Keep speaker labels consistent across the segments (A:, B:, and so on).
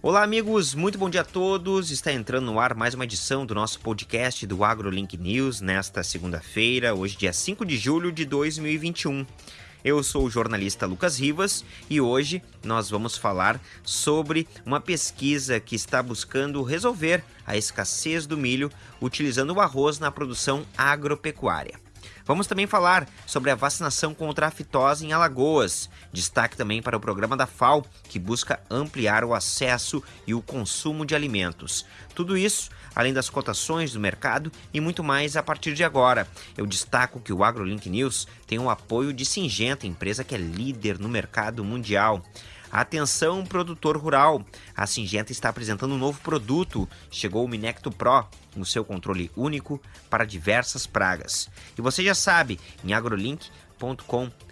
A: Olá, amigos, muito bom dia a todos. Está entrando no ar mais uma edição do nosso podcast do AgroLink News nesta segunda-feira, hoje, dia 5 de julho de 2021. Eu sou o jornalista Lucas Rivas e hoje nós vamos falar sobre uma pesquisa que está buscando resolver a escassez do milho utilizando o arroz na produção agropecuária. Vamos também falar sobre a vacinação contra a fitose em Alagoas. Destaque também para o programa da FAO, que busca ampliar o acesso e o consumo de alimentos. Tudo isso, além das cotações do mercado e muito mais a partir de agora. Eu destaco que o AgroLink News tem o apoio de Singenta, empresa que é líder no mercado mundial. Atenção, produtor rural! A Singenta está apresentando um novo produto. Chegou o Minecto Pro, no seu controle único para diversas pragas. E você já sabe, em agrolink.com.br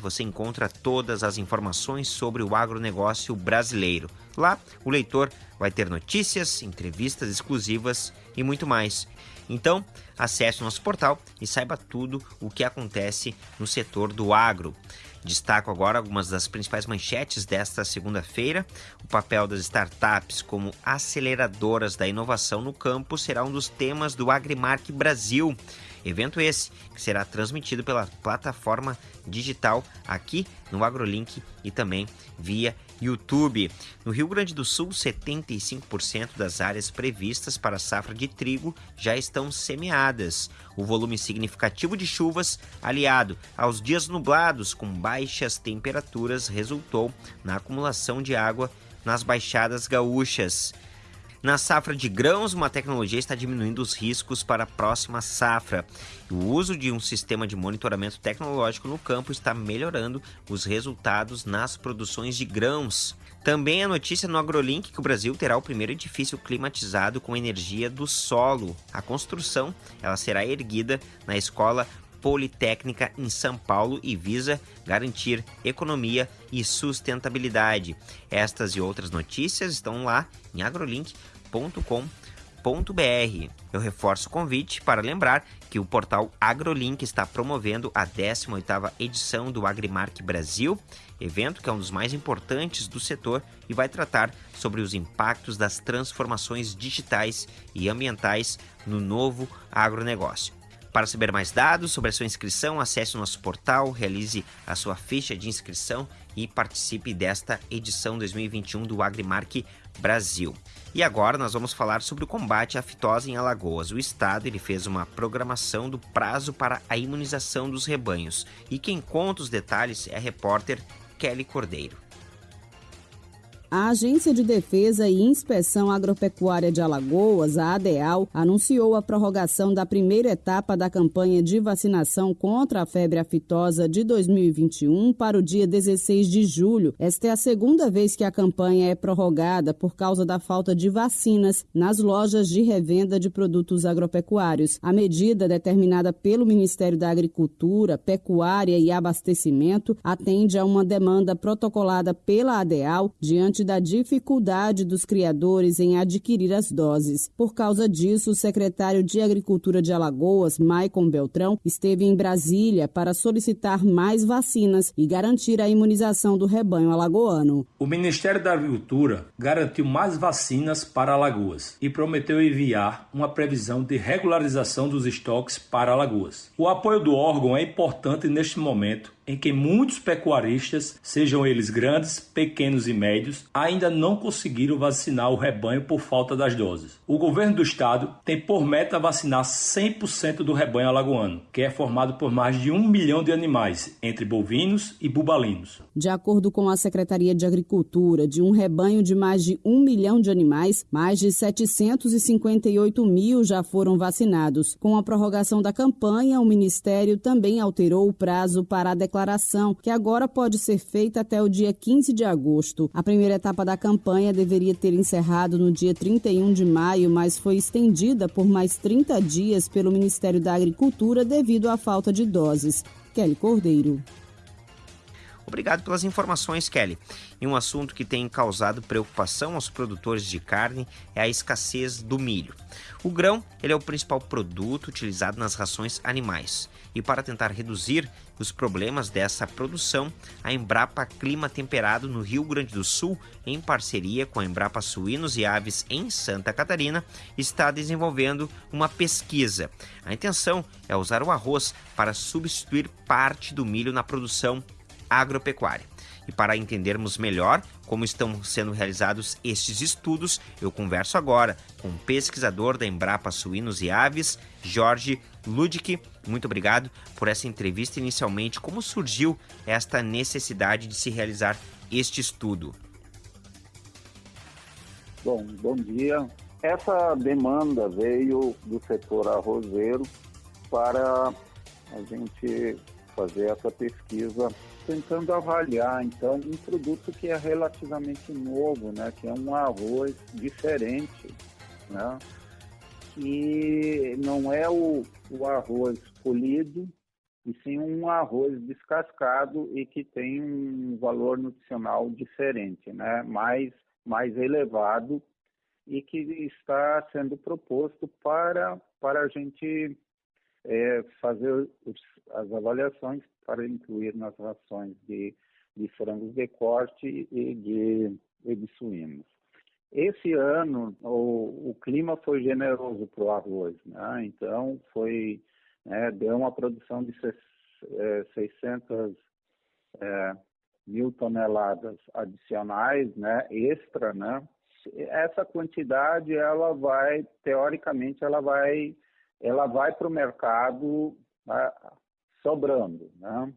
A: você encontra todas as informações sobre o agronegócio brasileiro. Lá, o leitor vai ter notícias, entrevistas exclusivas e muito mais. Então, acesse o nosso portal e saiba tudo o que acontece no setor do agro. Destaco agora algumas das principais manchetes desta segunda-feira. O papel das startups como aceleradoras da inovação no campo será um dos temas do Agrimark Brasil. Evento esse que será transmitido pela plataforma digital aqui no AgroLink e também via YouTube. No Rio Grande do Sul, 75% das áreas previstas para a safra de trigo já estão semeadas. O volume significativo de chuvas, aliado aos dias nublados com baixas temperaturas, resultou na acumulação de água nas baixadas gaúchas. Na safra de grãos, uma tecnologia está diminuindo os riscos para a próxima safra. O uso de um sistema de monitoramento tecnológico no campo está melhorando os resultados nas produções de grãos. Também a notícia no AgroLink que o Brasil terá o primeiro edifício climatizado com energia do solo. A construção ela será erguida na escola Politécnica em São Paulo e visa garantir economia e sustentabilidade. Estas e outras notícias estão lá em agrolink.com.br. Eu reforço o convite para lembrar que o portal AgroLink está promovendo a 18ª edição do Agrimark Brasil, evento que é um dos mais importantes do setor e vai tratar sobre os impactos das transformações digitais e ambientais no novo agronegócio. Para saber mais dados sobre a sua inscrição, acesse o nosso portal, realize a sua ficha de inscrição e participe desta edição 2021 do Agrimark Brasil. E agora nós vamos falar sobre o combate à fitose em Alagoas. O estado ele fez uma programação do prazo para a imunização dos rebanhos. E quem conta os detalhes é a repórter Kelly Cordeiro.
B: A Agência de Defesa e Inspeção Agropecuária de Alagoas, a ADEAL, anunciou a prorrogação da primeira etapa da campanha de vacinação contra a febre aftosa de 2021 para o dia 16 de julho. Esta é a segunda vez que a campanha é prorrogada por causa da falta de vacinas nas lojas de revenda de produtos agropecuários. A medida, determinada pelo Ministério da Agricultura, Pecuária e Abastecimento, atende a uma demanda protocolada pela ADEAL diante diante da dificuldade dos criadores em adquirir as doses. Por causa disso, o secretário de Agricultura de Alagoas, Maicon Beltrão, esteve em Brasília para solicitar mais vacinas e garantir a imunização do rebanho alagoano.
C: O Ministério da Agricultura garantiu mais vacinas para Alagoas e prometeu enviar uma previsão de regularização dos estoques para Alagoas. O apoio do órgão é importante neste momento em que muitos pecuaristas, sejam eles grandes, pequenos e médios, ainda não conseguiram vacinar o rebanho por falta das doses. O governo do estado tem por meta vacinar 100% do rebanho alagoano, que é formado por mais de um milhão de animais, entre bovinos e bubalinos.
B: De acordo com a Secretaria de Agricultura, de um rebanho de mais de um milhão de animais, mais de 758 mil já foram vacinados. Com a prorrogação da campanha, o Ministério também alterou o prazo para a declaração declaração, que agora pode ser feita até o dia 15 de agosto. A primeira etapa da campanha deveria ter encerrado no dia 31 de maio, mas foi estendida por mais 30 dias pelo Ministério da Agricultura devido à falta de doses. Kelly Cordeiro.
A: Obrigado pelas informações, Kelly. E um assunto que tem causado preocupação aos produtores de carne é a escassez do milho. O grão ele é o principal produto utilizado nas rações animais. E para tentar reduzir os problemas dessa produção, a Embrapa Clima Temperado no Rio Grande do Sul, em parceria com a Embrapa Suínos e Aves em Santa Catarina, está desenvolvendo uma pesquisa. A intenção é usar o arroz para substituir parte do milho na produção agropecuária. E para entendermos melhor como estão sendo realizados estes estudos, eu converso agora com o pesquisador da Embrapa Suínos e Aves, Jorge Ludic. Muito obrigado por essa entrevista inicialmente. Como surgiu esta necessidade de se realizar este estudo?
D: Bom, bom dia. Essa demanda veio do setor arrozeiro para a gente fazer essa pesquisa tentando avaliar então um produto que é relativamente novo, né, que é um arroz diferente, né, que não é o, o arroz polido, e sim um arroz descascado e que tem um valor nutricional diferente, né, mais mais elevado e que está sendo proposto para para a gente é, fazer as avaliações para incluir nas rações de, de frangos de corte e de, e de suínos. Esse ano o, o clima foi generoso para o arroz, né? então foi né, deu uma produção de 600 é, é, mil toneladas adicionais, né, extra, né? Essa quantidade ela vai teoricamente ela vai ela vai para o mercado né, sobrando. Né?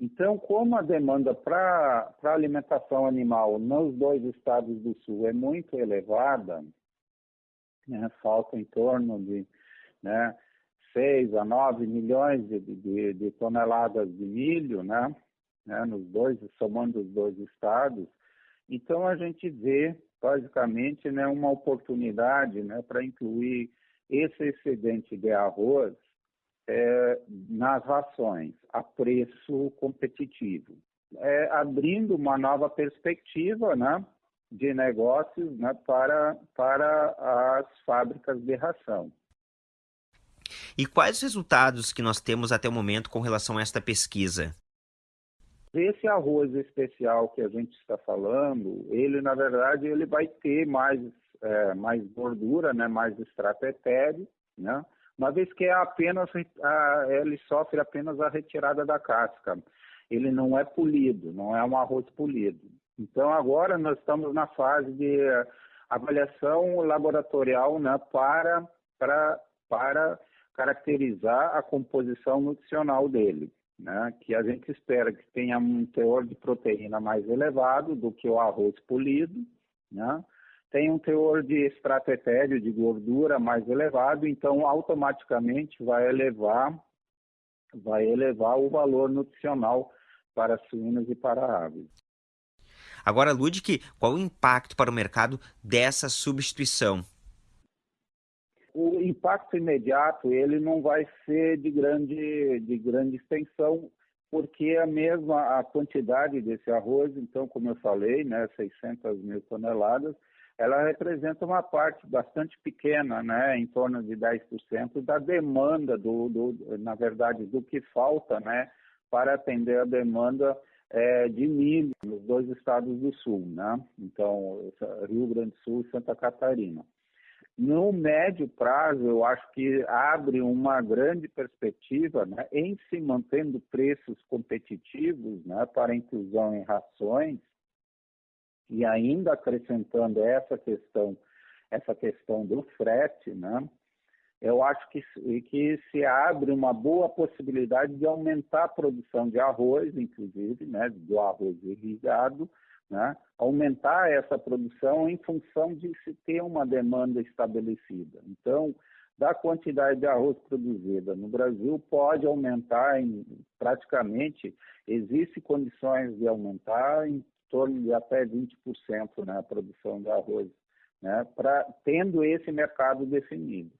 D: Então, como a demanda para alimentação animal nos dois estados do sul é muito elevada, né, falta em torno de né, 6 a 9 milhões de, de, de toneladas de milho, né, né, nos dois, somando os dois estados, então a gente vê basicamente né, uma oportunidade né, para incluir esse excedente de arroz é, nas rações a preço competitivo, é, abrindo uma nova perspectiva né, de negócios né, para, para as fábricas de ração.
A: E quais os resultados que nós temos até o momento com relação a esta pesquisa?
D: Esse arroz especial que a gente está falando, ele na verdade ele vai ter mais, é, mais gordura, né, mais extrato etéreo, né, uma vez que é apenas a, ele sofre apenas a retirada da casca. Ele não é polido, não é um arroz polido. Então agora nós estamos na fase de avaliação laboratorial né, para, para, para caracterizar a composição nutricional dele. Né, que a gente espera que tenha um teor de proteína mais elevado do que o arroz polido, né, tem um teor de extrato etéreo de gordura mais elevado, então automaticamente vai elevar vai elevar o valor nutricional para suínos e para aves.
A: Agora, Ludwig, qual o impacto para o mercado dessa substituição?
D: O impacto imediato ele não vai ser de grande, de grande extensão, porque a mesma a quantidade desse arroz, então, como eu falei, né, 600 mil toneladas, ela representa uma parte bastante pequena, né, em torno de 10% da demanda do, do, na verdade, do que falta, né, para atender a demanda é, de milho nos dois estados do sul, né? Então, Rio Grande do Sul e Santa Catarina. No médio prazo, eu acho que abre uma grande perspectiva né, em se mantendo preços competitivos né, para inclusão em rações, e ainda acrescentando essa questão, essa questão do frete, né? Eu acho que, que se abre uma boa possibilidade de aumentar a produção de arroz, inclusive, né, do arroz irrigado, né, aumentar essa produção em função de se ter uma demanda estabelecida. Então, da quantidade de arroz produzida no Brasil pode aumentar em praticamente existe condições de aumentar em torno de até 20% né, a produção de arroz, né, pra, tendo esse mercado definido.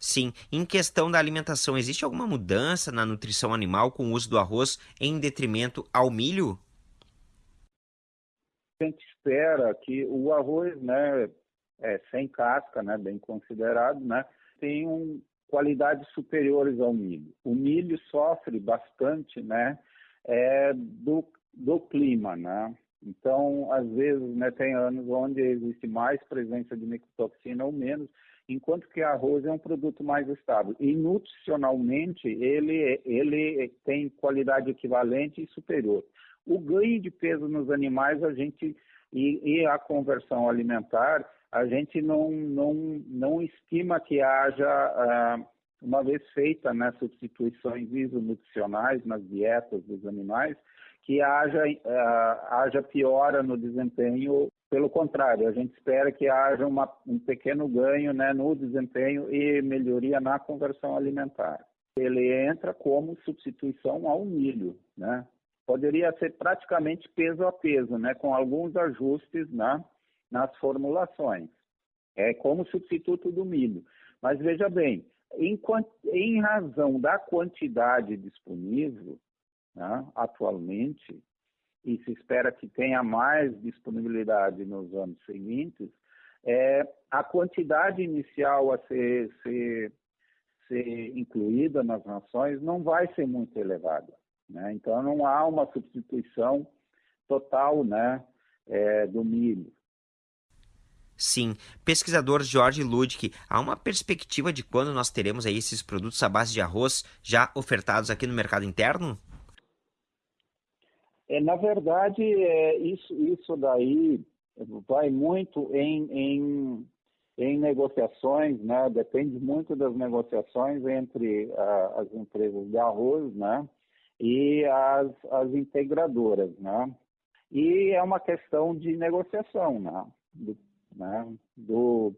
A: Sim. Em questão da alimentação, existe alguma mudança na nutrição animal com o uso do arroz em detrimento ao milho?
D: A gente espera que o arroz, né, é, sem casca, né, bem considerado, né, tem um, qualidades superiores ao milho. O milho sofre bastante, né, é, do, do clima, né? Então, às vezes, né, tem anos onde existe mais presença de micotoxina ou menos, enquanto que arroz é um produto mais estável. E nutricionalmente ele, ele tem qualidade equivalente e superior. O ganho de peso nos animais a gente e, e a conversão alimentar a gente não, não, não estima que haja, ah, uma vez feita né, substituições isonutricionais nas dietas dos animais, que haja, ah, haja piora no desempenho pelo contrário, a gente espera que haja uma, um pequeno ganho né, no desempenho e melhoria na conversão alimentar. Ele entra como substituição ao milho, né? Poderia ser praticamente peso a peso, né, com alguns ajustes né, nas formulações. É como substituto do milho. Mas veja bem, em, em razão da quantidade disponível, né, atualmente, e se espera que tenha mais disponibilidade nos anos seguintes, é, a quantidade inicial a ser, ser, ser incluída nas rações não vai ser muito elevada. Né? Então, não há uma substituição total né, é, do milho.
A: Sim. Pesquisador Jorge Ludwig, há uma perspectiva de quando nós teremos aí esses produtos à base de arroz já ofertados aqui no mercado interno?
D: É, na verdade, é, isso, isso daí vai muito em, em, em negociações, né? depende muito das negociações entre a, as empresas de arroz né? e as, as integradoras. Né? E é uma questão de negociação né? Do, né? do,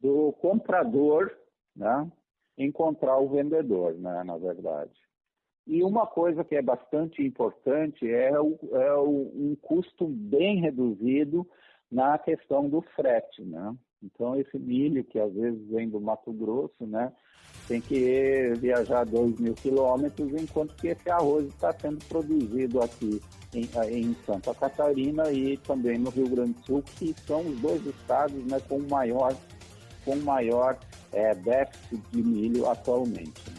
D: do comprador né? encontrar o vendedor, né? na verdade. E uma coisa que é bastante importante é, o, é o, um custo bem reduzido na questão do frete, né? Então, esse milho, que às vezes vem do Mato Grosso, né? Tem que viajar 2 mil quilômetros, enquanto que esse arroz está sendo produzido aqui em, em, Santa Catarina e também no Rio Grande do Sul, que são os dois estados né, com maior, com maior é, déficit de milho atualmente.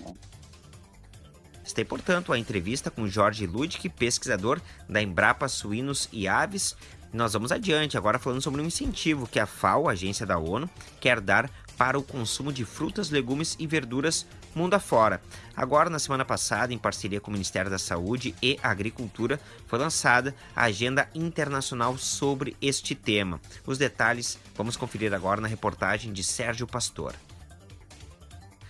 A: Está, portanto, a entrevista com Jorge Ludwig, pesquisador da Embrapa Suínos e Aves. Nós vamos adiante, agora falando sobre um incentivo que a FAO, a agência da ONU, quer dar para o consumo de frutas, legumes e verduras mundo afora. Agora, na semana passada, em parceria com o Ministério da Saúde e Agricultura, foi lançada a Agenda Internacional sobre este tema. Os detalhes vamos conferir agora na reportagem de Sérgio Pastor.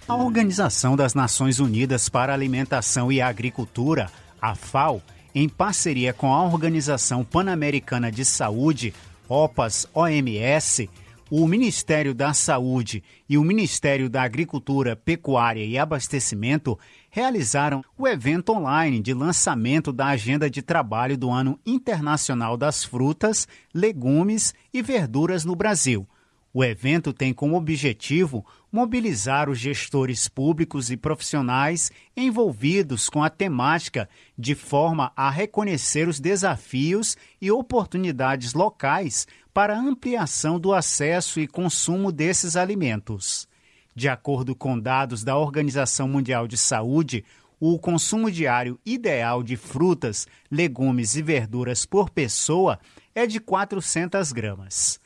E: A Organização das Nações Unidas para a Alimentação e Agricultura, a FAO, em parceria com a Organização Pan-Americana de Saúde, OPAS OMS, o Ministério da Saúde e o Ministério da Agricultura, Pecuária e Abastecimento realizaram o evento online de lançamento da Agenda de Trabalho do Ano Internacional das Frutas, Legumes e Verduras no Brasil. O evento tem como objetivo mobilizar os gestores públicos e profissionais envolvidos com a temática de forma a reconhecer os desafios e oportunidades locais para ampliação do acesso e consumo desses alimentos. De acordo com dados da Organização Mundial de Saúde, o consumo diário ideal de frutas, legumes e verduras por pessoa é de 400 gramas.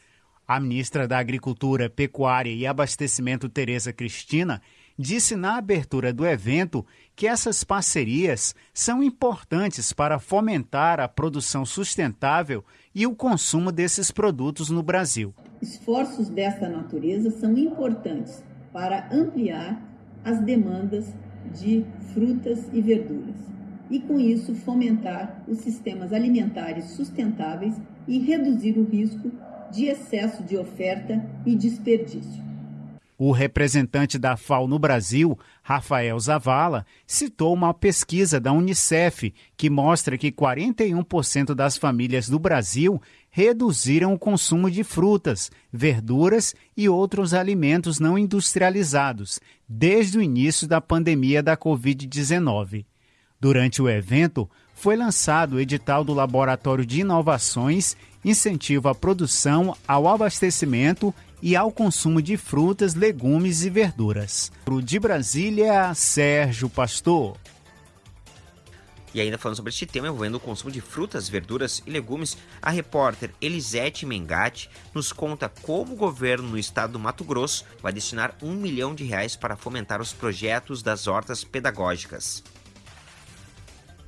E: A ministra da Agricultura, Pecuária e Abastecimento, Tereza Cristina, disse na abertura do evento que essas parcerias são importantes para fomentar a produção sustentável e o consumo desses produtos no Brasil.
F: Esforços desta natureza são importantes para ampliar as demandas de frutas e verduras e, com isso, fomentar os sistemas alimentares sustentáveis e reduzir o risco de excesso de oferta e desperdício.
E: O representante da FAO no Brasil, Rafael Zavala, citou uma pesquisa da Unicef que mostra que 41% das famílias do Brasil reduziram o consumo de frutas, verduras e outros alimentos não industrializados desde o início da pandemia da Covid-19. Durante o evento, foi lançado o edital do Laboratório de Inovações Incentivo à Produção, ao Abastecimento e ao consumo de frutas, legumes e verduras. De Brasília, Sérgio Pastor.
A: E ainda falando sobre este tema envolvendo o consumo de frutas, verduras e legumes, a repórter Elisete Mengatti nos conta como o governo no estado do Mato Grosso vai destinar um milhão de reais para fomentar os projetos das hortas pedagógicas.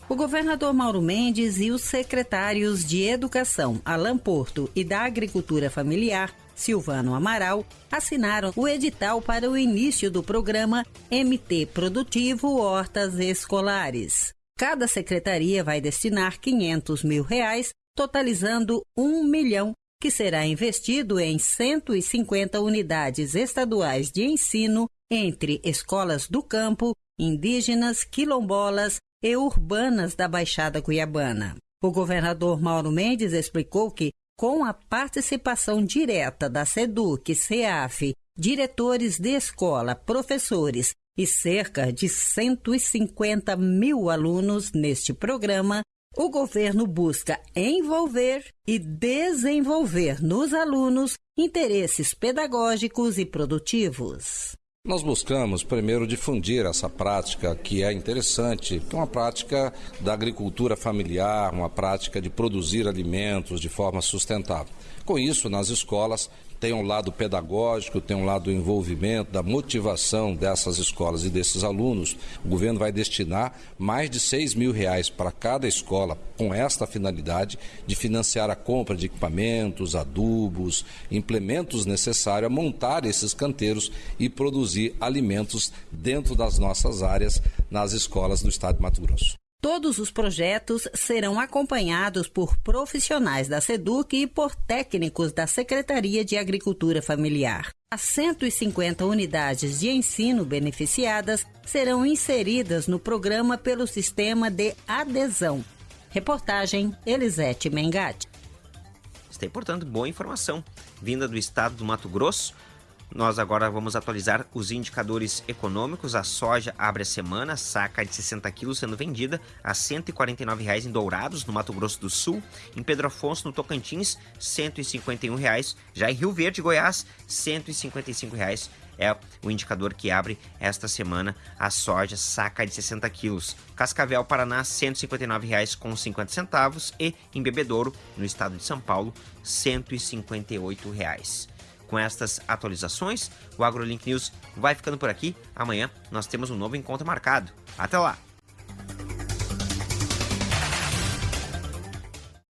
G: O governador Mauro Mendes e os secretários de Educação, Alan Porto, e da Agricultura Familiar, Silvano Amaral, assinaram o edital para o início do programa MT Produtivo Hortas Escolares. Cada secretaria vai destinar 500 mil reais, totalizando 1 milhão, que será investido em 150 unidades estaduais de ensino entre escolas do campo, indígenas, quilombolas e urbanas da Baixada Cuiabana. O governador Mauro Mendes explicou que com a participação direta da SEDUC, SEAF, diretores de escola, professores e cerca de 150 mil alunos neste programa, o governo busca envolver e desenvolver nos alunos interesses pedagógicos e produtivos.
H: Nós buscamos primeiro difundir essa prática que é interessante, que é uma prática da agricultura familiar, uma prática de produzir alimentos de forma sustentável. Com isso, nas escolas, tem um lado pedagógico, tem um lado do envolvimento, da motivação dessas escolas e desses alunos. O governo vai destinar mais de 6 mil reais para cada escola com esta finalidade de financiar a compra de equipamentos, adubos, implementos necessários a montar esses canteiros e produzir alimentos dentro das nossas áreas nas escolas do estado de Mato Grosso.
G: Todos os projetos serão acompanhados por profissionais da SEDUC e por técnicos da Secretaria de Agricultura Familiar. As 150 unidades de ensino beneficiadas serão inseridas no programa pelo sistema de adesão. Reportagem Elisete Mengatti.
A: Aí, portanto, boa informação. Vinda do estado do Mato Grosso, nós agora vamos atualizar os indicadores econômicos. A soja abre a semana, saca de 60 quilos sendo vendida a 149 reais em Dourados, no Mato Grosso do Sul. Em Pedro Afonso, no Tocantins, 151 reais. Já em Rio Verde, Goiás, R$ 155. Reais é o indicador que abre esta semana a soja saca de 60 quilos. Cascavel, Paraná, R$ 159,50 e em Bebedouro, no estado de São Paulo, R$ 158. Com estas atualizações, o AgroLink News vai ficando por aqui. Amanhã nós temos um novo encontro marcado. Até lá!